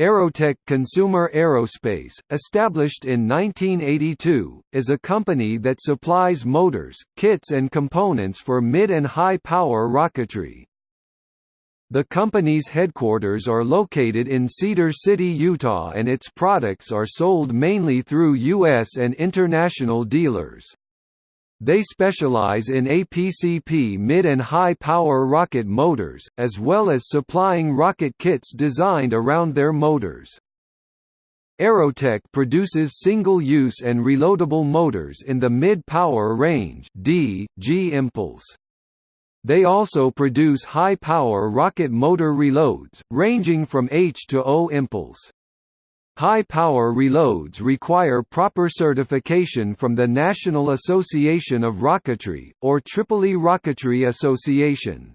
Aerotech Consumer Aerospace, established in 1982, is a company that supplies motors, kits and components for mid- and high-power rocketry. The company's headquarters are located in Cedar City, Utah and its products are sold mainly through U.S. and international dealers. They specialize in APCP mid and high power rocket motors, as well as supplying rocket kits designed around their motors. Aerotech produces single-use and reloadable motors in the mid-power range D, G impulse. They also produce high-power rocket motor reloads, ranging from H to O impulse. High-power reloads require proper certification from the National Association of Rocketry, or Tripoli Rocketry Association.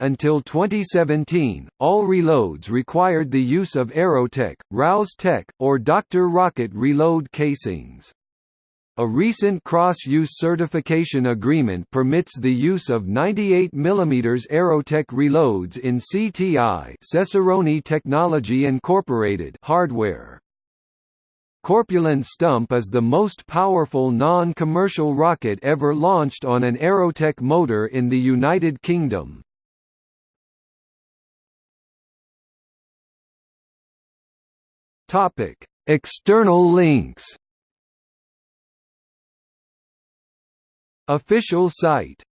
Until 2017, all reloads required the use of Aerotech, Rouse Tech, or Dr. Rocket reload casings. A recent cross-use certification agreement permits the use of 98 mm Aerotech reloads in CTI Cesaroni Technology Incorporated hardware. Corpulent Stump is the most powerful non-commercial rocket ever launched on an Aerotech motor in the United Kingdom. External links Official site